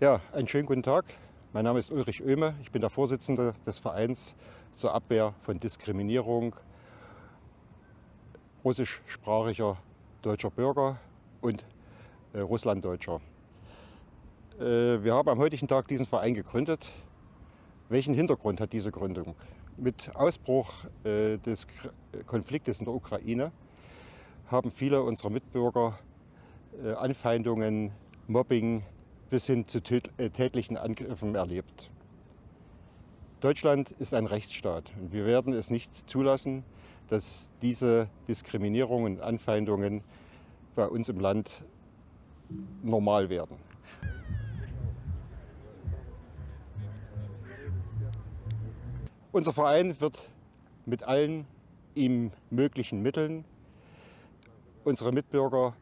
Ja, einen schönen guten Tag. Mein Name ist Ulrich Oehme. Ich bin der Vorsitzende des Vereins zur Abwehr von Diskriminierung russischsprachiger deutscher Bürger und äh, Russlanddeutscher. Äh, wir haben am heutigen Tag diesen Verein gegründet. Welchen Hintergrund hat diese Gründung? Mit Ausbruch äh, des Konfliktes in der Ukraine haben viele unserer Mitbürger äh, Anfeindungen, Mobbing bis hin zu äh, tätlichen Angriffen erlebt. Deutschland ist ein Rechtsstaat und wir werden es nicht zulassen, dass diese Diskriminierungen und Anfeindungen bei uns im Land normal werden. Unser Verein wird mit allen ihm möglichen Mitteln unsere Mitbürger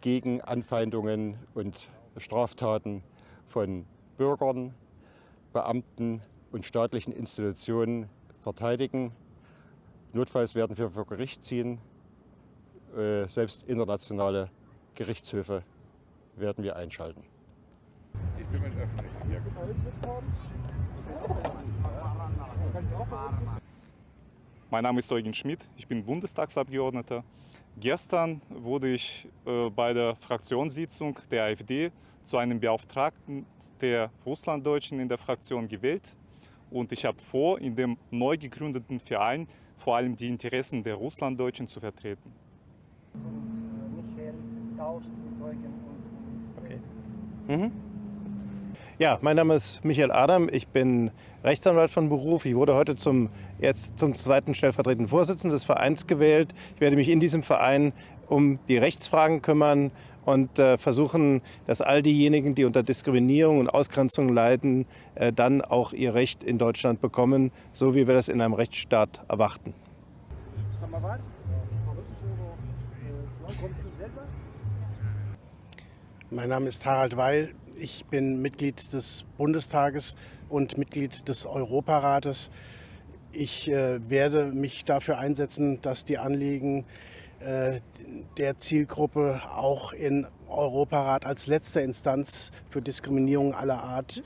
gegen Anfeindungen und Straftaten von Bürgern, Beamten und staatlichen Institutionen verteidigen. Notfalls werden wir vor Gericht ziehen. Äh, selbst internationale Gerichtshöfe werden wir einschalten. Ich bin mit öffentlichen hier Mein Name ist Eugen Schmidt, ich bin Bundestagsabgeordneter. Gestern wurde ich äh, bei der Fraktionssitzung der AfD zu einem Beauftragten der Russlanddeutschen in der Fraktion gewählt. Und ich habe vor, in dem neu gegründeten Verein vor allem die Interessen der Russlanddeutschen zu vertreten. Michael tauscht mit Eugen und okay. Mhm. Ja, mein Name ist Michael Adam. Ich bin Rechtsanwalt von Beruf. Ich wurde heute zum, erst zum zweiten stellvertretenden Vorsitzenden des Vereins gewählt. Ich werde mich in diesem Verein um die Rechtsfragen kümmern und äh, versuchen, dass all diejenigen, die unter Diskriminierung und Ausgrenzung leiden, äh, dann auch ihr Recht in Deutschland bekommen, so wie wir das in einem Rechtsstaat erwarten. Mein Name ist Harald Weil. Ich bin Mitglied des Bundestages und Mitglied des Europarates. Ich äh, werde mich dafür einsetzen, dass die Anliegen äh, der Zielgruppe auch in Europarat als letzte Instanz für Diskriminierung aller Art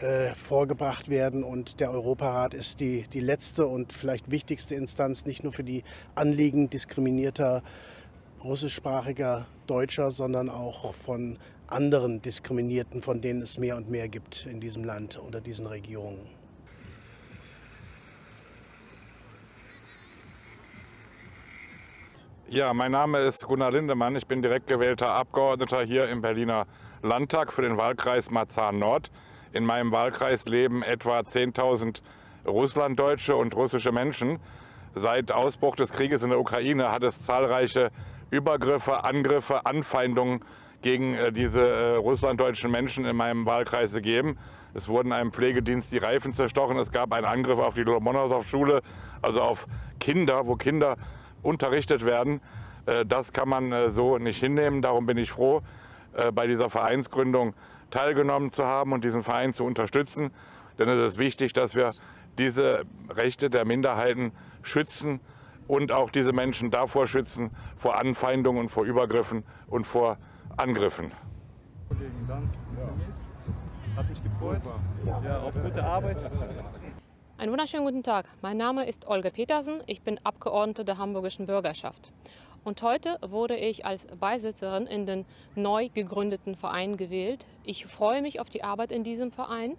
äh, vorgebracht werden. Und der Europarat ist die, die letzte und vielleicht wichtigste Instanz, nicht nur für die Anliegen diskriminierter russischsprachiger Deutscher, sondern auch von anderen Diskriminierten, von denen es mehr und mehr gibt in diesem Land unter diesen Regierungen. Ja, mein Name ist Gunnar Lindemann. Ich bin direkt gewählter Abgeordneter hier im Berliner Landtag für den Wahlkreis Marzahn-Nord. In meinem Wahlkreis leben etwa 10.000 Russlanddeutsche und russische Menschen. Seit Ausbruch des Krieges in der Ukraine hat es zahlreiche Übergriffe, Angriffe, Anfeindungen gegen äh, diese äh, russlanddeutschen Menschen in meinem Wahlkreis gegeben. Es wurden einem Pflegedienst die Reifen zerstochen. Es gab einen Angriff auf die Lomonosov-Schule, also auf Kinder, wo Kinder unterrichtet werden. Äh, das kann man so nicht hinnehmen. Darum bin ich froh, bei dieser Vereinsgründung teilgenommen zu haben und diesen Verein zu unterstützen. Denn es ist wichtig, dass wir diese Rechte der Minderheiten schützen und auch diese Menschen davor schützen, vor Anfeindungen und vor Übergriffen und vor Angriffen. Kollegen, dann. Ja. Hat mich gefreut. Ja, auf gute Arbeit. Einen wunderschönen guten Tag. Mein Name ist Olga Petersen. Ich bin Abgeordnete der Hamburgischen Bürgerschaft. Und heute wurde ich als Beisitzerin in den neu gegründeten Verein gewählt. Ich freue mich auf die Arbeit in diesem Verein.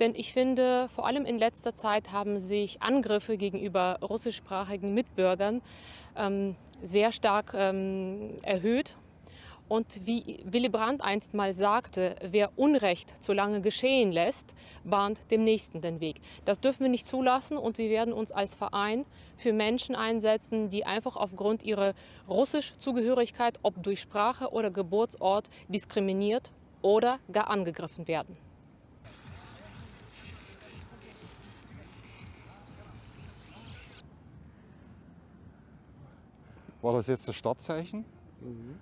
Denn ich finde, vor allem in letzter Zeit haben sich Angriffe gegenüber russischsprachigen Mitbürgern ähm, sehr stark ähm, erhöht. Und wie Willy Brandt einst mal sagte, wer Unrecht zu lange geschehen lässt, bahnt dem Nächsten den Weg. Das dürfen wir nicht zulassen und wir werden uns als Verein für Menschen einsetzen, die einfach aufgrund ihrer Russischzugehörigkeit, ob durch Sprache oder Geburtsort, diskriminiert oder gar angegriffen werden. War das jetzt das Startzeichen? Mhm.